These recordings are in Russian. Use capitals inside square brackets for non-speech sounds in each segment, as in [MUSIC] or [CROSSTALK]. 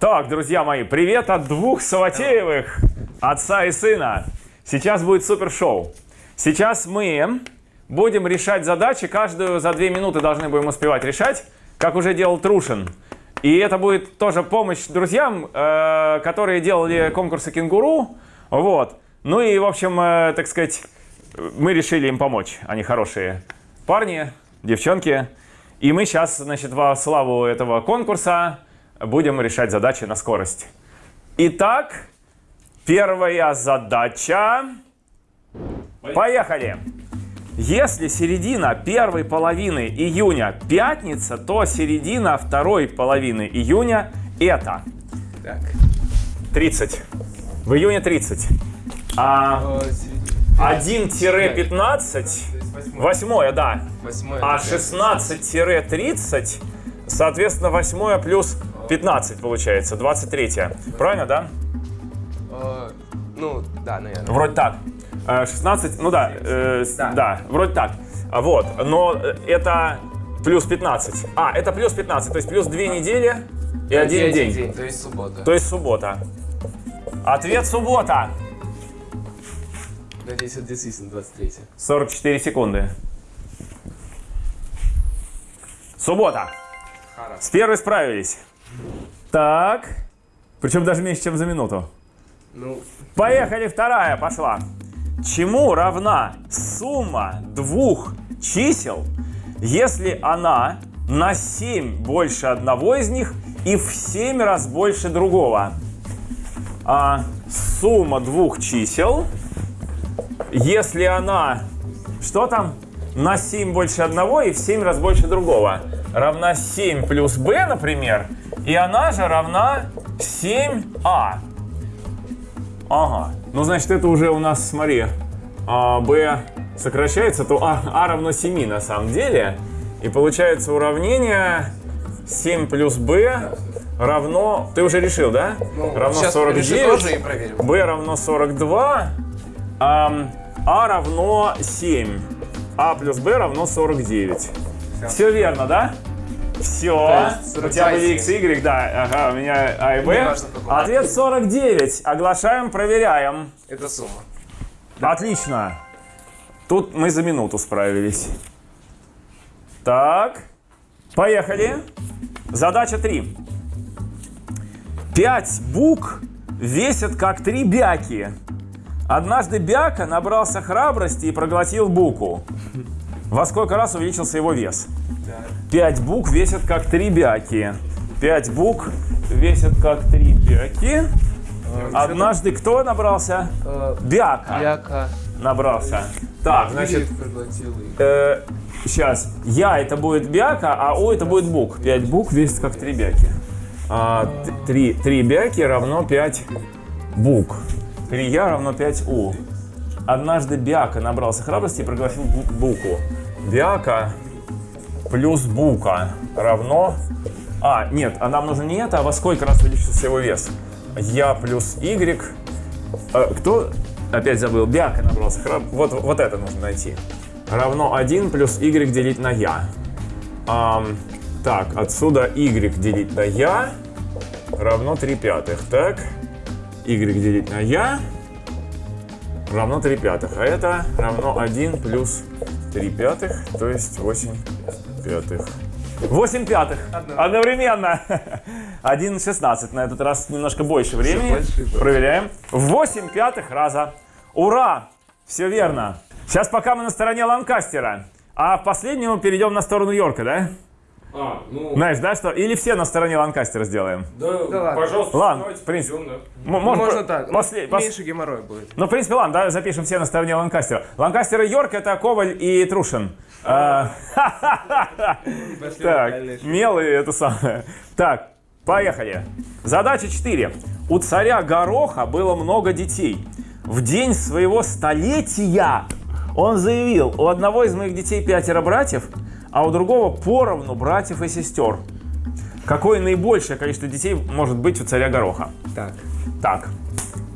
Так, друзья мои, привет от двух Саватеевых, отца и сына. Сейчас будет супер шоу. Сейчас мы будем решать задачи, каждую за две минуты должны будем успевать решать, как уже делал Трушин. И это будет тоже помощь друзьям, э, которые делали конкурсы «Кенгуру». Вот. Ну и, в общем, э, так сказать, мы решили им помочь. Они хорошие парни, девчонки. И мы сейчас, значит, во славу этого конкурса будем решать задачи на скорость. Итак, первая задача. Поехали! Если середина первой половины июня пятница, то середина второй половины июня это Так. 30. В июне 30. А 1-15, восьмое, да. Восьмое. А 16-30, соответственно, восьмое плюс 15 получается, 23. Правильно, да? Э, Ну, да, наверное. Вроде так. Э, 16, ну да, э, Да. да, вроде так. Вот, но э, это плюс 15. А, это плюс 15, то есть плюс 2 недели и один день. То есть суббота. То есть суббота. Ответ суббота. Надеюсь, это действительно 23. 44 секунды. Суббота. С первой справились. Так. Причем даже меньше, чем за минуту. Ну, Поехали, вторая пошла. Чему равна сумма двух чисел, если она на 7 больше одного из них и в 7 раз больше другого? А, сумма двух чисел, если она, что там, на 7 больше одного и в 7 раз больше другого, равна 7 плюс b, например, и она же равна 7а. Ага. Ну, значит, это уже у нас, смотри, а, b сокращается, то а, а равно 7 на самом деле. И получается уравнение 7 плюс b равно... Ты уже решил, да? ну равно сейчас 49. решу тоже и b равно 42, а, а равно 7. а плюс b равно 49. Все верно, да? Все. У тебя 42 были x, y, да. Ага, у меня а и какой. Ответ 49. Оглашаем, проверяем. Это сумма. Отлично. Тут мы за минуту справились. Так, поехали. Задача 3. Пять бук весят как три бяки. Однажды бяка набрался храбрости и проглотил буку. Во сколько раз увеличился его вес? Пять бук весят как три бяки. Пять бук весят как три бяки. Однажды кто набрался? Бяка Яка. набрался. Так, значит, проглотил и... сейчас. Я это будет бяка, а у это будет бук. 5 бук весит как 3 бяки. А, т- три, три бяки равно 5 бук. 3 я равно 5 у. Однажды бяка набрался храбрости и проглотил бу- буку. Бяка плюс бука равно... А, нет, а нам нужно не это, а во сколько раз увеличился его вес? Я плюс y. Э, кто? Опять забыл. Бяка набрался храб. Вот, вот это нужно найти. Равно 1 плюс y делить на я. Ам, так, отсюда y делить на я равно 3 пятых. Так, y делить на я равно 3 пятых. А это равно 1 плюс 3 пятых, то есть 8 пятых. 8 пятых. Одновременно. [LAUGHS] 1,16. На этот раз немножко больше времени. больше. Проверяем. 8 пятых раза. Ура! Все верно. Сейчас пока мы на стороне Ланкастера. А в последнему перейдем на сторону Йорка, да? А, ну, Знаешь, да, что? Или все на стороне Ланкастера сделаем? да, Да ладно. пожалуйста, Ладно, давайте в принципе. идем, да. Можно по- так. после- Ну, пос- Меньше геморрой будет. Ну, в принципе, ладно, давай запишем все на стороне Ланкастера. Ланкастер и Йорк это Коваль и Трушин. А, Так, мел и это самое. Так, поехали. Задача 4. У царя Гороха было много детей. В день своего столетия он заявил, у одного из моих детей пятеро братьев, а у другого поровну братьев и сестер. Какое наибольшее количество детей может быть у царя Гороха? Так. Так,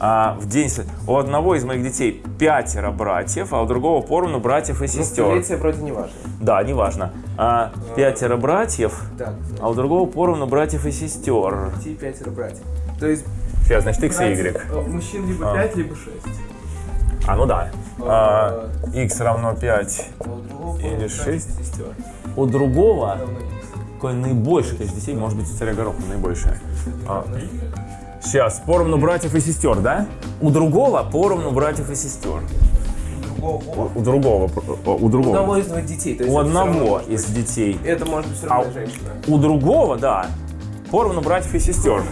а, в день у одного из моих детей пятеро братьев, а у другого поровну братьев и Ну, сестер. столетие вроде не важно. Да, неважно. А, пятеро братьев, Так, а у другого поровну братьев и сестер. Ти пятеро братьев. То есть Сейчас, значит, x и y. э, мужчин либо А. 5, либо 6. А, ну да. А, x равно 5. А Или братьев и шесть. сестер. У другого какое наибольшее количество детей, может быть, у царя Гороха наибольшее. А, сейчас, поровну братьев и сестер, да? У другого поровну братьев и сестер. У другого. У другого, у одного из двоих детей. То есть У одного из детей. Это может быть все А равно женщина. у другого, да, поровну братьев и сестер.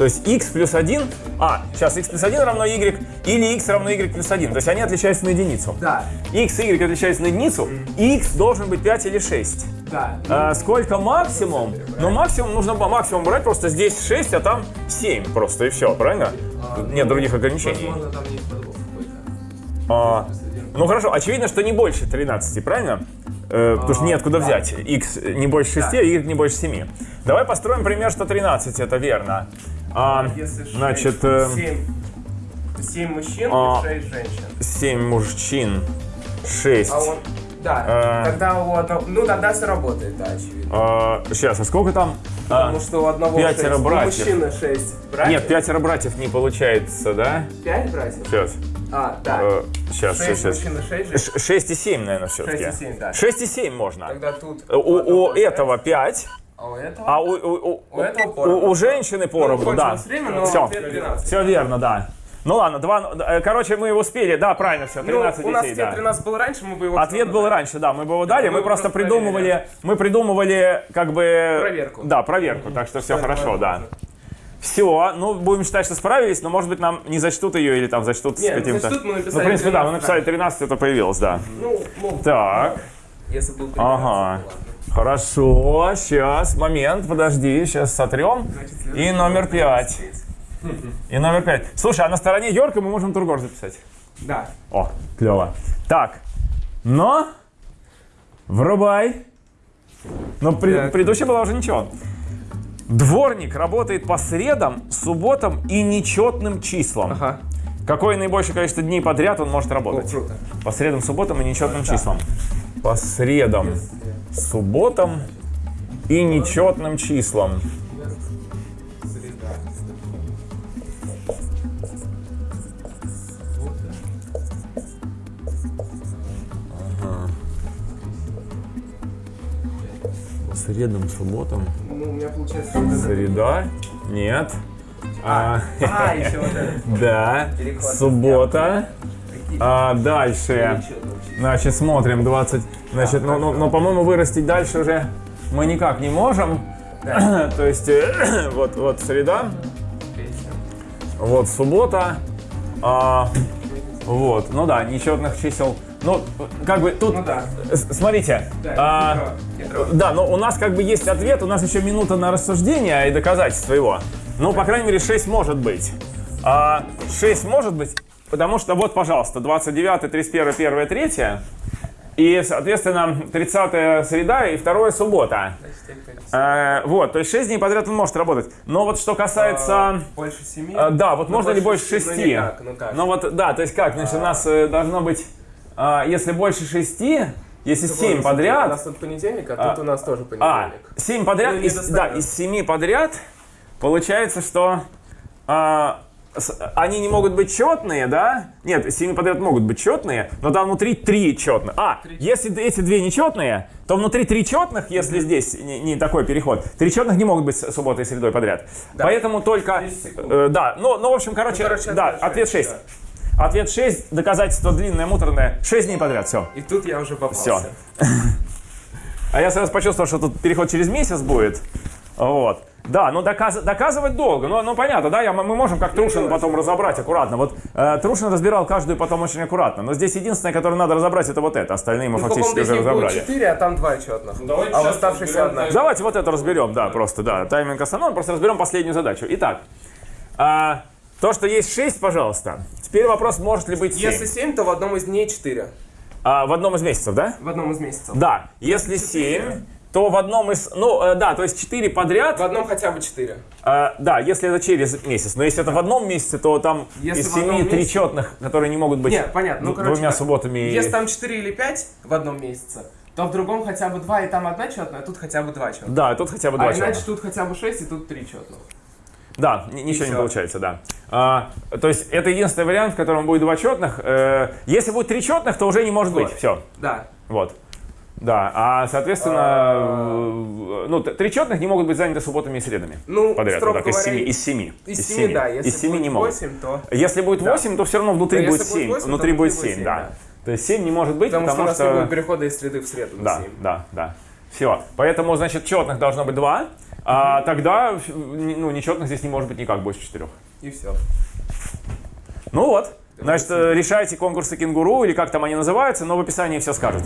То есть x плюс 1, а, сейчас x плюс 1 равно y, или x равно y плюс 1. То есть они отличаются на единицу. Да, x и y отличаются на единицу, и x должен быть 5 или 6. да. А, сколько максимум? Ну, максимум нужно максимум брать, просто здесь 6, а там 7 просто, и все, правильно? Тут нет других ограничений. Возможно, там есть подвох. А, ну хорошо, очевидно, что не больше 13, правильно? Э, потому что неоткуда да. взять. x не больше 6, а y не больше 7. Давай построим пример, что 13 это верно. А, Если шесть, значит, э, семь, семь мужчин а, и 6 женщин. 7 мужчин, 6. А он, да, А. тогда у одного, ну тогда все работает, да, очевидно. сейчас, а сколько там? А, Потому что у одного пятеро шесть, у братьев. мужчины 6 братьев. нет, пятеро братьев не получается, да? 5 братьев? Сейчас. А, да. сейчас, 6 сейчас, и 6 женщин. 6 и 7, наверное, все-таки. Шесть и семь, да. 6 и 7 можно. Тогда тут... У, у этого 5, А у этого? а у, у, у, У этого у- поровну. у женщины поровну, Ну, да. время, но все, ответ 12. все верно, да. Ну ладно, два, э, короче, мы успели, да, правильно все, 13 ну, у нас детей, ответ да. 13 был раньше, мы бы его... Ответ был раньше, да, мы бы его дали, Мы мы его просто просто придумывали, мы придумывали как бы... Проверку. Да, проверку, так что все это хорошо, да. Все, ну будем считать, что справились, но может быть нам не зачтут ее или там зачтут с Нет, ну, каким-то... зачтут, мы написали ну, в принципе, да, мы 13, написали 13, это появилось, да. Ну, ну, Так, если был 13, Ага. ладно. Хорошо, сейчас, момент, подожди, сейчас сотрем. Значит, И номер вопрос 5. 13. И номер 5. Слушай, а на стороне Йорка мы можем Тургор записать. Да. О, клево. Так, но врубай. Но пред- Так. предыдущая была уже ничего. Дворник работает по средам, субботам и нечетным числам. Ага. Какое наибольшее количество дней подряд он может О, работать? круто. По средам, субботам и нечетным числам. По средам, субботам и нечетным числам. Среда. По средам, субботам. Ну, у меня получается... Среда? Нет. А, А, еще вот это. [LAUGHS] да. Переход. Суббота. А дальше. Значит, смотрим 20. Значит, ну, ну, ну, по-моему, вырастить дальше уже мы никак не можем. [COUGHS] То есть, [COUGHS] вот, вот среда, вот суббота. а, вот, ну да, нечетных чисел. Ну, как бы тут, Ну да. смотрите, Да, а, да, но у нас как бы есть ответ, у нас еще минута на рассуждение и доказательство его. Ну, по крайней мере, 6 может быть. А, 6 может быть, потому что вот, пожалуйста, 29, 31, 1, 3. И, соответственно, 30 среда и 2 суббота. Э, вот, то есть 6 дней подряд он может работать. Но вот что касается... А, Больше семи? э, да, вот Ну, можно ли больше шести? 6? Ну, никак, ну как? Ну вот, да, то есть как, значит, у нас э, должно быть, а, если больше 6, если 7 У подряд, нас тут понедельник, а, А. тут у нас тоже а, понедельник. 7 подряд, Ну, из, да, из 7 подряд, получается, что а, с- они не могут быть четные, да? Нет, из 7 подряд могут быть четные, но там внутри 3 четных. А, если эти две нечетные, то внутри 3 четных, если здесь не, не такой переход, 3 четных не могут быть субботой и средой подряд. Поэтому только, 10 секунд. э, да, ну, ну, в общем, короче, Ну, короче, да, ответ ответ шесть, 6. Ответ 6, доказательство длинное, муторное, 6 дней подряд, все. И тут я уже попался. Всё. [LAUGHS] А я сразу почувствовал, что тут переход через месяц будет. Вот. Да, ну доказ- доказывать долго. Ну, ну понятно, да, я, мы можем как Трушин потом разобрать аккуратно. Вот э, Трушин разбирал каждую потом очень аккуратно. Но здесь единственное, которое надо разобрать, это вот это. Остальные мы Ну, фактически уже разобрали. 4, а там 2 четных. давайте а в разберем одна. Давайте вот это разберем, да, просто, да. Тайминг остановим, просто разберем последнюю задачу. Итак, а, то, что есть 6, пожалуйста. Теперь вопрос, может ли быть 7. Если 7, то в одном из дней 4. А, в одном из месяцев, да? В одном из месяцев. Да, если 7, то в одном из... Ну, э, да, то есть 4 подряд. В одном хотя бы 4. э, да, если это через месяц. Но если это в одном месяце, то там Если из в одном 7 три месяце- четных, которые не могут быть Не, понятно. Ну, короче, двумя так. субботами. Если там 4 или 5 в одном месяце, то в другом хотя бы 2, и там одна четная, а тут хотя бы 2 четных. Да, тут хотя бы два А четных. иначе тут хотя бы 6, и тут 3 четных. Да, ни- ничего не получается, да. А, то есть это единственный вариант, в котором будет два четных. Э, если будет три четных, то уже не может быть. Вот. Все. Да. Вот. Да, а соответственно, э, ну, три четных не могут быть заняты субботами и средами. Ну, Подряд, вот так, из говоря, семи. Из семи. Из 7, да. Если из семи будет не могут. 8, то... Если будет Да. 8, то все равно внутри Но будет если будет 7. 8, то внутри будет внутри 7, будет да. 7, да. То есть 7 не может быть, Потому, что у потому нас не что... будет перехода из среды в среду на Да, 7. да, да. Все. Поэтому, значит, четных должно быть 2, а тогда ну, нечетных здесь не может быть никак больше 4. И все. Ну вот. Значит, э, решайте конкурсы кенгуру или как там они называются, но в описании все скажут.